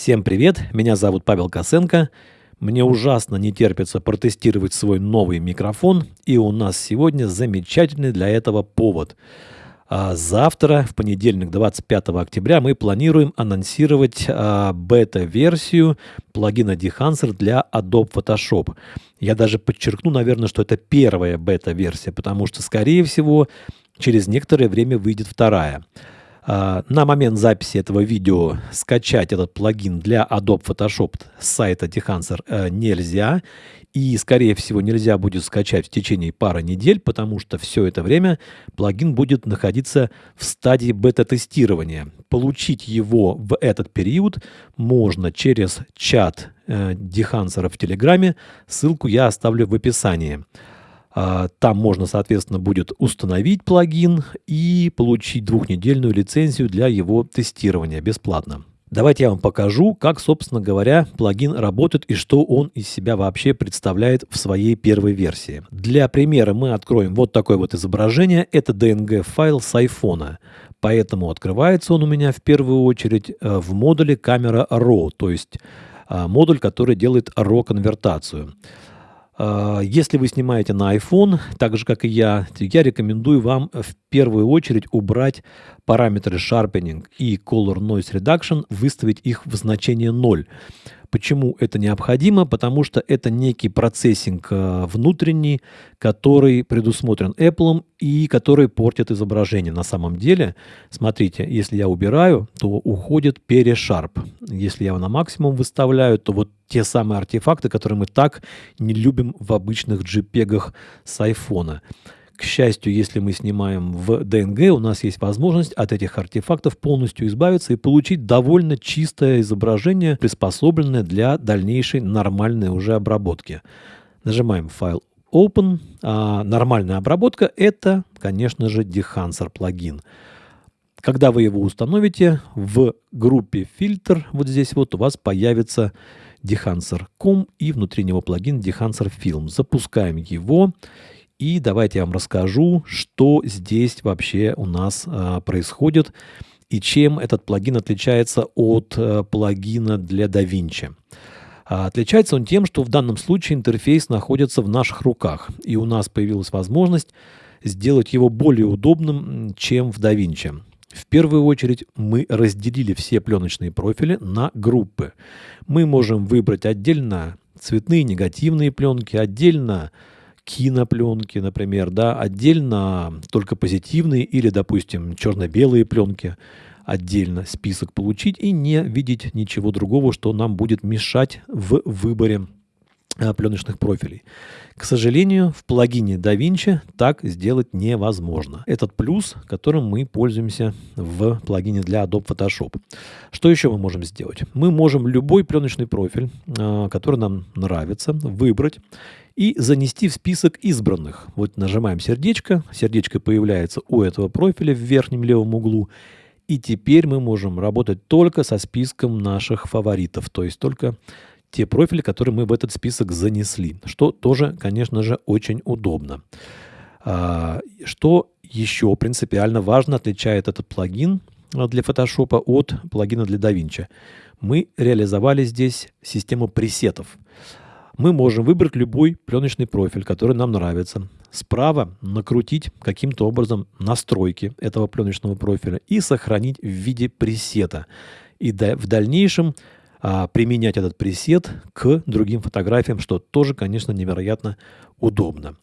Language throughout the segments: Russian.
Всем привет, меня зовут Павел Косенко. Мне ужасно не терпится протестировать свой новый микрофон, и у нас сегодня замечательный для этого повод. А завтра, в понедельник, 25 октября, мы планируем анонсировать а, бета-версию плагина Dehancer для Adobe Photoshop. Я даже подчеркну, наверное, что это первая бета-версия, потому что, скорее всего, через некоторое время выйдет вторая. А, на момент записи этого видео скачать этот плагин для Adobe Photoshop с сайта Dehancer э, нельзя. И, скорее всего, нельзя будет скачать в течение пары недель, потому что все это время плагин будет находиться в стадии бета-тестирования. Получить его в этот период можно через чат э, Dehancer в Телеграме. Ссылку я оставлю в описании. А, там можно, соответственно, будет установить плагин и получить двухнедельную лицензию для его тестирования бесплатно. Давайте я вам покажу, как, собственно говоря, плагин работает и что он из себя вообще представляет в своей первой версии. Для примера мы откроем вот такое вот изображение. Это DNG-файл с iPhone. Поэтому открывается он у меня в первую очередь э, в модуле камера RAW, то есть а, модуль, который делает RAW-конвертацию. А, если вы снимаете на iPhone, так же как и я, я рекомендую вам в первую очередь убрать параметры Sharpening и Color Noise Reduction, выставить их в значение 0. Почему это необходимо? Потому что это некий процессинг э, внутренний, который предусмотрен Apple и который портит изображение. На самом деле, смотрите, если я убираю, то уходит перешарп. Если я его на максимум выставляю, то вот те самые артефакты, которые мы так не любим в обычных JPEG с iPhone. К счастью, если мы снимаем в DNG, у нас есть возможность от этих артефактов полностью избавиться и получить довольно чистое изображение, приспособленное для дальнейшей нормальной уже обработки. Нажимаем файл Open. А нормальная обработка – это, конечно же, Dehancer плагин. Когда вы его установите, в группе фильтр, вот здесь вот у вас появится Dehancer.com и внутри него плагин Dehancer Film. Запускаем его и давайте я вам расскажу, что здесь вообще у нас а, происходит и чем этот плагин отличается от а, плагина для DaVinci. А, отличается он тем, что в данном случае интерфейс находится в наших руках, и у нас появилась возможность сделать его более удобным, чем в DaVinci. В первую очередь мы разделили все пленочные профили на группы. Мы можем выбрать отдельно цветные негативные пленки, отдельно кинопленки, например, да, отдельно только позитивные или, допустим, черно-белые пленки, отдельно список получить и не видеть ничего другого, что нам будет мешать в выборе пленочных профилей. К сожалению, в плагине DaVinci так сделать невозможно. Этот плюс, которым мы пользуемся в плагине для Adobe Photoshop. Что еще мы можем сделать? Мы можем любой пленочный профиль, э, который нам нравится, выбрать и занести в список избранных. Вот нажимаем сердечко, сердечко появляется у этого профиля в верхнем левом углу, и теперь мы можем работать только со списком наших фаворитов, то есть только те профили, которые мы в этот список занесли, что тоже, конечно же, очень удобно. А, что еще принципиально важно отличает этот плагин для Photoshop от плагина для DaVinci? Мы реализовали здесь систему пресетов мы можем выбрать любой пленочный профиль, который нам нравится. Справа накрутить каким-то образом настройки этого пленочного профиля и сохранить в виде пресета. И в дальнейшем а, применять этот пресет к другим фотографиям, что тоже, конечно, невероятно удобно.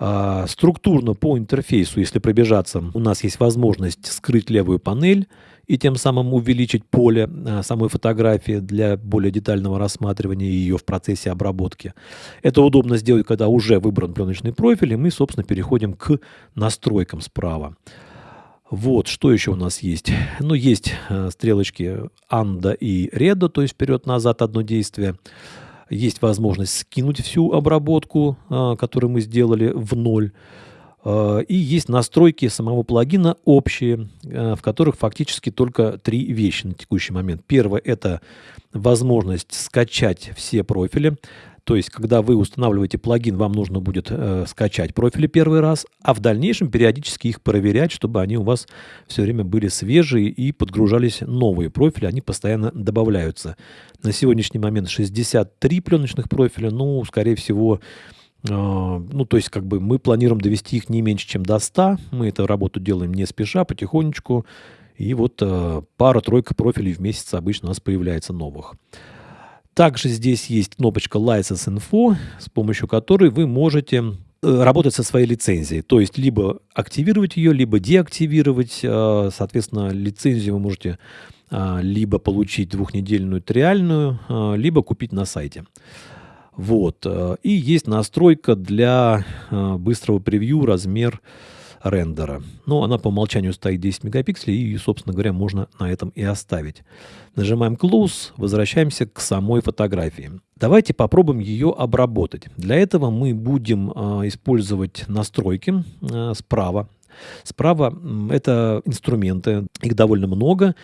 А, структурно по интерфейсу, если пробежаться, у нас есть возможность скрыть левую панель и тем самым увеличить поле а, самой фотографии для более детального рассматривания ее в процессе обработки. Это удобно сделать, когда уже выбран пленочный профиль, и мы, собственно, переходим к настройкам справа. Вот, что еще у нас есть? Ну, есть э, стрелочки анда и реда, то есть вперед-назад одно действие. Есть возможность скинуть всю обработку, а, которую мы сделали в ноль. А, и есть настройки самого плагина общие, в которых фактически только три вещи на текущий момент. Первое – это возможность скачать все профили. То есть, когда вы устанавливаете плагин, вам нужно будет э, скачать профили первый раз, а в дальнейшем периодически их проверять, чтобы они у вас все время были свежие и подгружались новые профили, они постоянно добавляются. На сегодняшний момент 63 пленочных профиля, ну, скорее всего, э, ну, то есть, как бы мы планируем довести их не меньше, чем до 100. Мы эту работу делаем не спеша, потихонечку. И вот э, пара-тройка профилей в месяц обычно у нас появляется новых. Также здесь есть кнопочка License Info, с помощью которой вы можете э, работать со своей лицензией. То есть либо активировать ее, либо деактивировать. Э, соответственно, лицензию вы можете э, либо получить двухнедельную триальную, либо купить на сайте. Вот. И есть настройка для быстрого превью, размер рендера. Но она по умолчанию стоит 10 мегапикселей, и, собственно говоря, можно на этом и оставить. Нажимаем Close, возвращаемся к самой фотографии. Давайте попробуем ее обработать. Для этого мы будем э, использовать настройки э, справа. Справа это инструменты, их довольно много.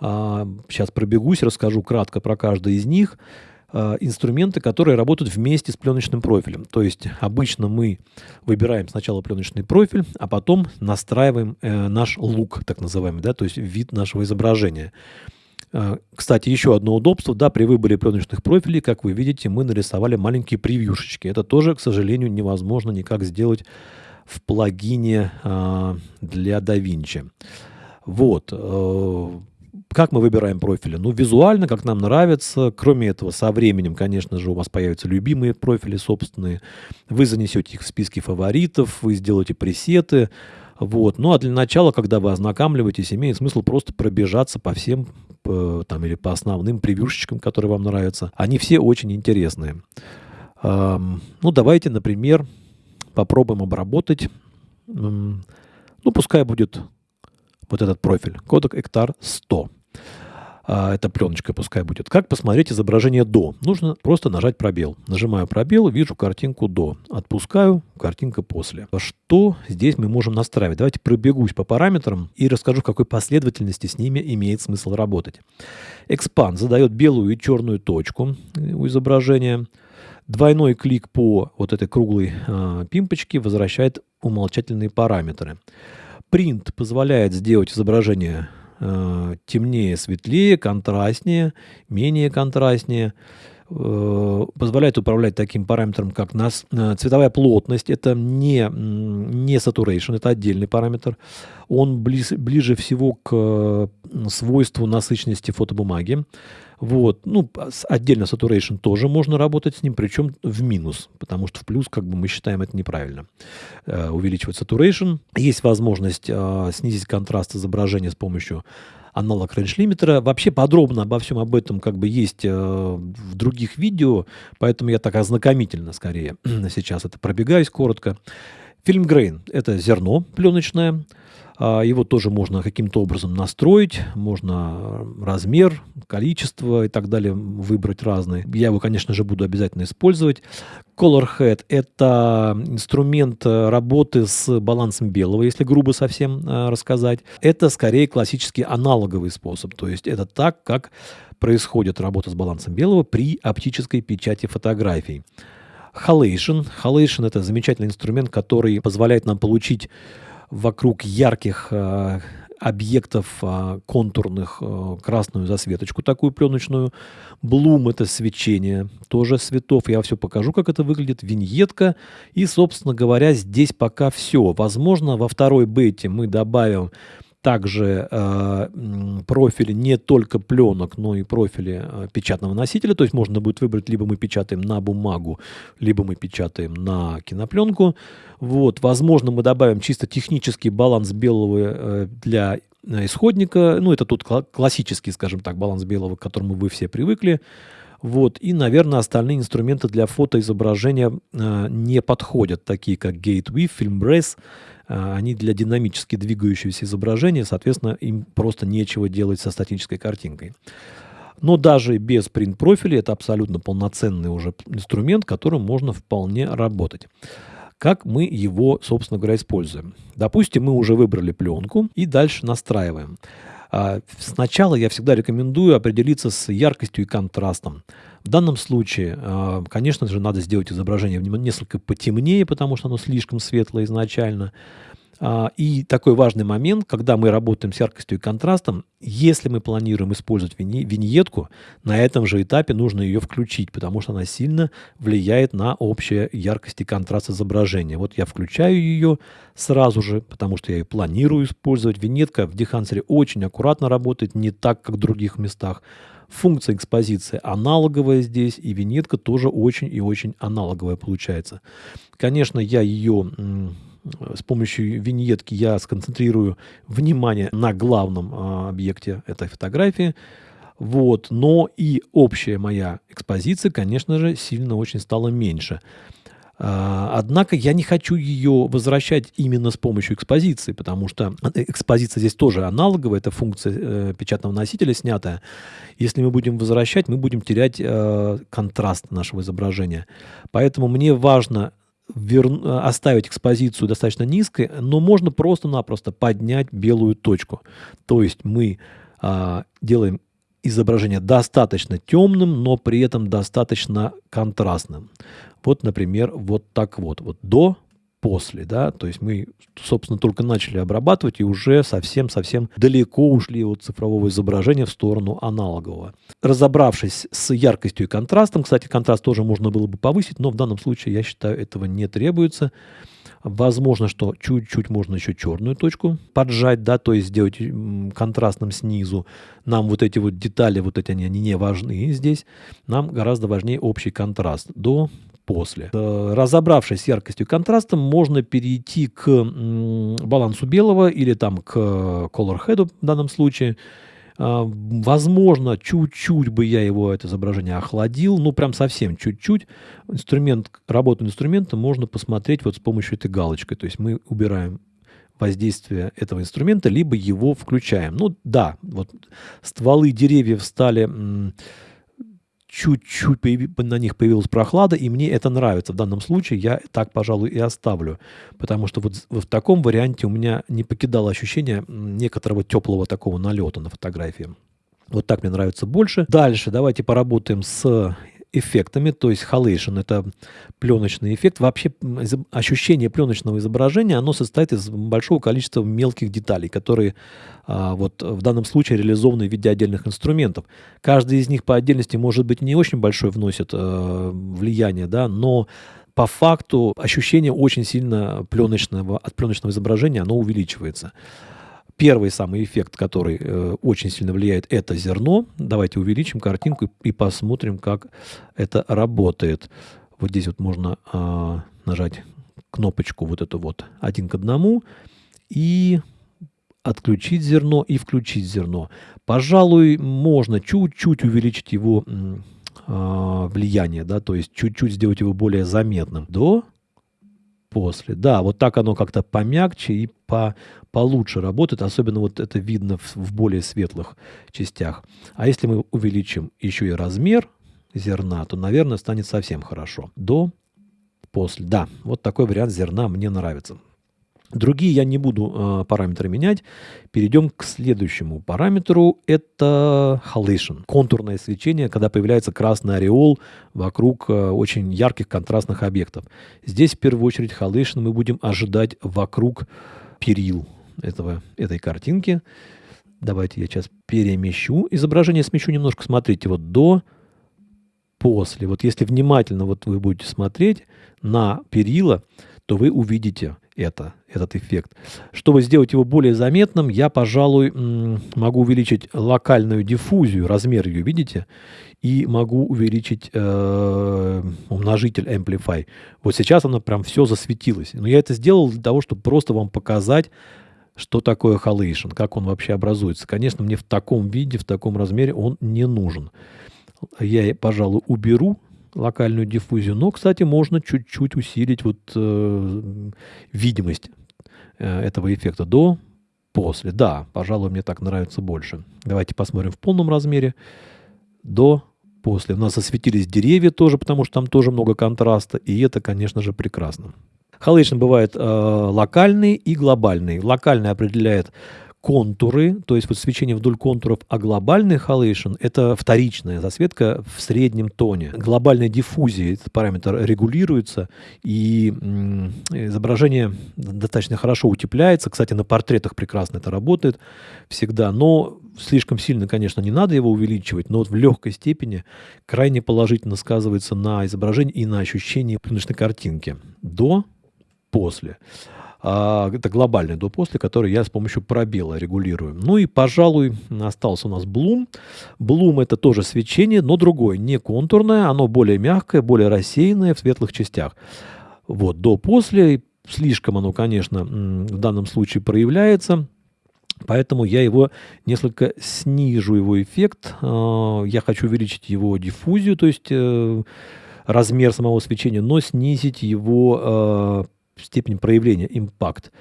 Сейчас пробегусь, расскажу кратко про каждый из них. Э, инструменты, которые работают вместе с пленочным профилем. То есть обычно мы выбираем сначала пленочный профиль, а потом настраиваем э, наш лук, так называемый, да, то есть вид нашего изображения. Э, кстати, еще одно удобство, да, при выборе пленочных профилей, как вы видите, мы нарисовали маленькие превьюшечки. Это тоже, к сожалению, невозможно никак сделать в плагине для DaVinci. Вот. Э, как мы выбираем профили? Ну, визуально, как нам нравится. Кроме этого, со временем, конечно же, у вас появятся любимые профили собственные. Вы занесете их в списки фаворитов, вы сделаете пресеты. Вот. Ну, а для начала, когда вы ознакомливаетесь, имеет смысл просто пробежаться по всем по, там, или по основным превьюшечкам, которые вам нравятся. Они все очень интересные. Эм, ну, давайте, например, попробуем обработать. Эм, ну, пускай будет вот этот профиль. Кодек Эктар 100 а, эта пленочка пускай будет. Как посмотреть изображение до? Нужно просто нажать пробел. Нажимаю пробел, вижу картинку до. Отпускаю, картинка после. Что здесь мы можем настраивать? Давайте пробегусь по параметрам и расскажу, в какой последовательности с ними имеет смысл работать. Expand задает белую и черную точку у изображения. Двойной клик по вот этой круглой э, пимпочке возвращает умолчательные параметры. Print позволяет сделать изображение э, темнее, светлее, контрастнее, менее контрастнее. Э, позволяет управлять таким параметром, как нас, э, цветовая плотность. Это не, не saturation, это отдельный параметр. Он близ, ближе всего к э, свойству насыщенности фотобумаги. Вот. Ну, отдельно saturation тоже можно работать с ним, причем в минус, потому что в плюс, как бы мы считаем, это неправильно. Э, увеличивать saturation. Есть возможность э, снизить контраст изображения с помощью аналог range лимитера. Вообще подробно обо всем об этом как бы есть э, в других видео, поэтому я так ознакомительно скорее сейчас это пробегаюсь коротко. Фильм Грейн – это зерно пленочное, его тоже можно каким-то образом настроить, можно размер, количество и так далее выбрать разные. Я его, конечно же, буду обязательно использовать. Color Head – это инструмент э, работы с балансом белого, если грубо совсем э, рассказать. Это скорее классический аналоговый способ, то есть это так, как происходит работа с балансом белого при оптической печати фотографий. Halation. Halation – это замечательный инструмент, который позволяет нам получить вокруг ярких э, объектов э, контурных э, красную засветочку, такую пленочную. Блум – это свечение, тоже цветов. Я все покажу, как это выглядит. Виньетка. И, собственно говоря, здесь пока все. Возможно, во второй бете мы добавим также э, профили не только пленок, но и профили э, печатного носителя. То есть можно будет выбрать, либо мы печатаем на бумагу, либо мы печатаем на кинопленку. Вот, возможно, мы добавим чисто технический баланс белого э, для исходника. Ну, это тут классический, скажем так, баланс белого, к которому вы все привыкли. Вот. И, наверное, остальные инструменты для фотоизображения э, не подходят, такие как Gateway, FilmBrace. Э, они для динамически двигающегося изображения, соответственно, им просто нечего делать со статической картинкой. Но даже без принт-профиля это абсолютно полноценный уже инструмент, которым можно вполне работать. Как мы его, собственно говоря, используем? Допустим, мы уже выбрали пленку и дальше настраиваем. А, сначала я всегда рекомендую определиться с яркостью и контрастом. В данном случае, а, конечно же, надо сделать изображение несколько потемнее, потому что оно слишком светлое изначально. А, и такой важный момент, когда мы работаем с яркостью и контрастом, если мы планируем использовать виньетку, на этом же этапе нужно ее включить, потому что она сильно влияет на общую яркость и контраст изображения. Вот я включаю ее сразу же, потому что я ее планирую использовать. Виньетка в Дехансере очень аккуратно работает, не так, как в других местах. Функция экспозиции аналоговая здесь, и виньетка тоже очень и очень аналоговая получается. Конечно, я ее с помощью виньетки я сконцентрирую внимание на главном а, объекте этой фотографии. Вот. Но и общая моя экспозиция, конечно же, сильно очень стала меньше. А, однако я не хочу ее возвращать именно с помощью экспозиции, потому что экспозиция здесь тоже аналоговая, это функция э, печатного носителя снятая. Если мы будем возвращать, мы будем терять э, контраст нашего изображения. Поэтому мне важно вер... оставить экспозицию достаточно низкой, но можно просто-напросто поднять белую точку. То есть мы а, делаем изображение достаточно темным, но при этом достаточно контрастным. Вот, например, вот так вот. Вот до после, да, то есть мы, собственно, только начали обрабатывать и уже совсем-совсем далеко ушли от цифрового изображения в сторону аналогового. Разобравшись с яркостью и контрастом, кстати, контраст тоже можно было бы повысить, но в данном случае, я считаю, этого не требуется. Возможно, что чуть-чуть можно еще черную точку поджать, да, то есть сделать контрастным снизу. Нам вот эти вот детали, вот эти они, они не важны здесь. Нам гораздо важнее общий контраст до после. Разобравшись с яркостью и контрастом, можно перейти к балансу белого или там к color head в данном случае. А, возможно, чуть-чуть бы я его, это изображение, охладил, ну, прям совсем чуть-чуть. Инструмент, работу инструмента можно посмотреть вот с помощью этой галочкой. То есть мы убираем воздействие этого инструмента, либо его включаем. Ну, да, вот стволы деревьев стали чуть-чуть на них появилась прохлада, и мне это нравится. В данном случае я так, пожалуй, и оставлю. Потому что вот в таком варианте у меня не покидало ощущение некоторого теплого такого налета на фотографии. Вот так мне нравится больше. Дальше давайте поработаем с эффектами, то есть halation – это пленочный эффект. Вообще ощущение пленочного изображения, оно состоит из большого количества мелких деталей, которые а, вот в данном случае реализованы в виде отдельных инструментов. Каждый из них по отдельности, может быть, не очень большое вносит а, влияние, да, но по факту ощущение очень сильно пленочного, от пленочного изображения, оно увеличивается. Первый самый эффект, который э, очень сильно влияет, это зерно. Давайте увеличим картинку и, и посмотрим, как это работает. Вот здесь вот можно э, нажать кнопочку вот эту вот один к одному и отключить зерно и включить зерно. Пожалуй, можно чуть-чуть увеличить его э, влияние, да, то есть чуть-чуть сделать его более заметным. До после. Да, вот так оно как-то помягче и по, получше работает, особенно вот это видно в, в более светлых частях. А если мы увеличим еще и размер зерна, то, наверное, станет совсем хорошо. До, после. Да, вот такой вариант зерна мне нравится. Другие я не буду э, параметры менять. Перейдем к следующему параметру. Это halation. Контурное свечение, когда появляется красный ореол вокруг э, очень ярких контрастных объектов. Здесь в первую очередь halation мы будем ожидать вокруг перил этого, этой картинки. Давайте я сейчас перемещу. Изображение смещу немножко. Смотрите, вот до, после. Вот если внимательно вот вы будете смотреть на перила, то вы увидите это, этот эффект. Чтобы сделать его более заметным, я, пожалуй, могу увеличить локальную диффузию, размер ее, видите? И могу увеличить э, умножитель Amplify. Вот сейчас оно прям все засветилось. Но я это сделал для того, чтобы просто вам показать, что такое halation, как он вообще образуется. Конечно, мне в таком виде, в таком размере он не нужен. Я, пожалуй, уберу локальную диффузию. Но, кстати, можно чуть-чуть усилить вот э, видимость э, этого эффекта до, после. Да, пожалуй, мне так нравится больше. Давайте посмотрим в полном размере. До, после. У нас осветились деревья тоже, потому что там тоже много контраста. И это, конечно же, прекрасно. Halation бывает э, локальный и глобальный. Локальный определяет контуры, то есть вот свечение вдоль контуров, а глобальный халейшн – это вторичная засветка в среднем тоне. Глобальная диффузия, этот параметр регулируется, и изображение достаточно хорошо утепляется. Кстати, на портретах прекрасно это работает всегда, но слишком сильно, конечно, не надо его увеличивать, но вот в легкой степени крайне положительно сказывается на изображении и на ощущении рыночной картинки. До, после. А, это глобальный до-после, который я с помощью пробела регулирую. Ну и, пожалуй, остался у нас Bloom. Bloom это тоже свечение, но другое, не контурное, оно более мягкое, более рассеянное в светлых частях. Вот, до-после, слишком оно, конечно, в данном случае проявляется. Поэтому я его несколько снижу, его эффект. А, я хочу увеличить его диффузию, то есть э, размер самого свечения, но снизить его а, степень проявления, импакт.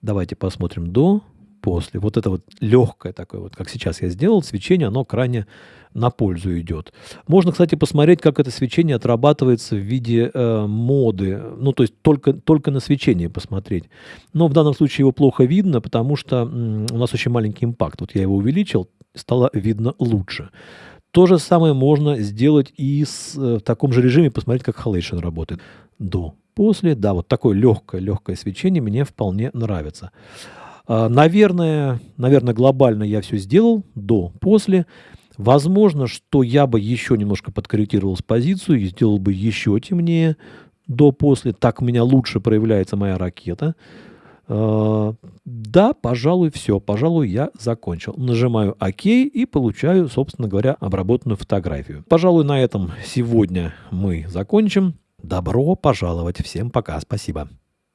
Давайте посмотрим до, после. Вот это вот легкое такое, вот как сейчас я сделал, свечение, оно крайне на пользу идет. Можно, кстати, посмотреть, как это свечение отрабатывается в виде э, моды. Ну, то есть только, только на свечение посмотреть. Но в данном случае его плохо видно, потому что у нас очень маленький импакт. Вот я его увеличил, стало видно лучше. То же самое можно сделать и с, э, в таком же режиме, посмотреть, как халейшн работает. До после. Да, вот такое легкое, легкое свечение мне вполне нравится. А, наверное, наверное, глобально я все сделал до, после. Возможно, что я бы еще немножко подкорректировал с позицию и сделал бы еще темнее до, после. Так у меня лучше проявляется моя ракета. А, да, пожалуй, все. Пожалуй, я закончил. Нажимаю ОК и получаю, собственно говоря, обработанную фотографию. Пожалуй, на этом сегодня мы закончим. Добро пожаловать. Всем пока. Спасибо.